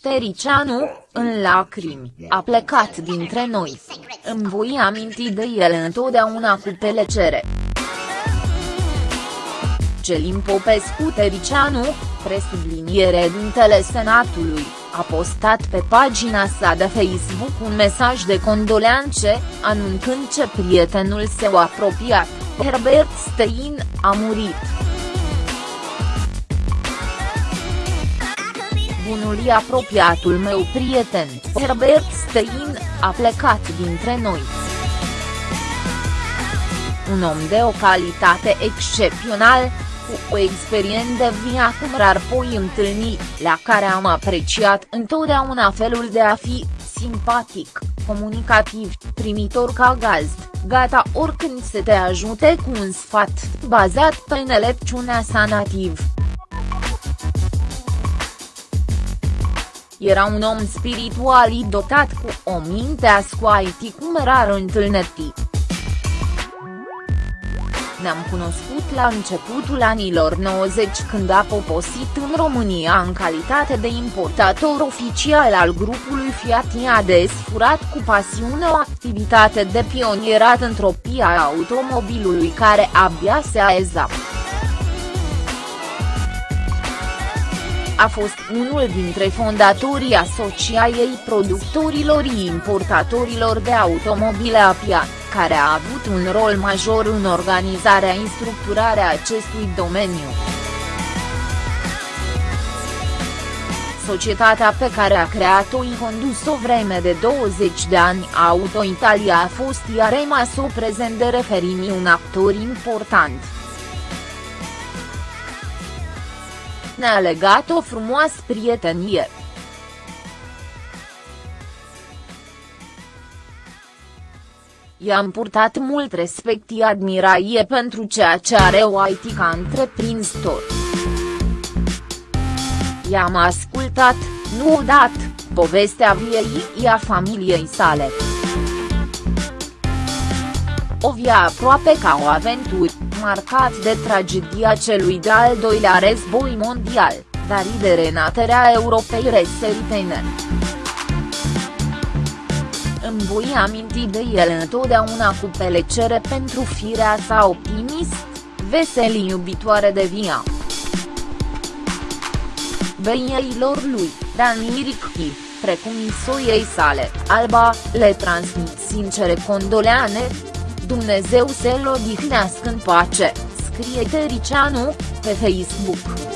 Tericianu, în lacrimi, a plecat dintre noi. Îmi voi aminti de el întotdeauna cu pelecere. Celin Popescu Tericianu, presubliniere dintele Senatului, a postat pe pagina sa de Facebook un mesaj de condoleanțe, anunțând ce prietenul său apropiat, Herbert Stein, a murit. Bunului apropiatul meu prieten, Herbert Stein, a plecat dintre noi. Un om de o calitate excepțională, cu o experiență cum rar poi întâlni, la care am apreciat întotdeauna felul de a fi, simpatic, comunicativ, primitor ca gazd, gata oricând să te ajute cu un sfat, bazat pe înțelepciunea sa nativ. Era un om spiritual dotat cu o minte ascoaiti cum rar întâlniti. Ne-am cunoscut la începutul anilor 90 când a poposit în România în calitate de importator oficial al grupului Fiat i-a desfurat cu pasiune o activitate de pionierat într-o pia automobilului care abia se aeza. A fost unul dintre fondatorii Asociației Productorilor și Importatorilor de Automobile APIA, care a avut un rol major în organizarea și structurarea acestui domeniu. Societatea pe care a creat-o și condus o vreme de 20 de ani Auto Italia a fost iar rămas o prezent de referimi un actor important. Ne-a legat o frumoasă prietenie. I-am purtat mult respect și admirație pentru ceea ce are o IT ca întreprinzător. I-am ascultat, nu dat, povestea viei a familiei sale. O via aproape ca o aventură marcat de tragedia celui de-al doilea război mondial, dar și de renaterea Europei răsăritene. Îmi voi aminti de el întotdeauna cu pelecere pentru firea sa optimist, veseli iubitoare de via. Beieilor lui, Dani Ricchi, precum soiei sale, Alba, le transmit sincere condoleane, Dumnezeu să-l odihnească în pace, scrie Tericianu, pe Facebook.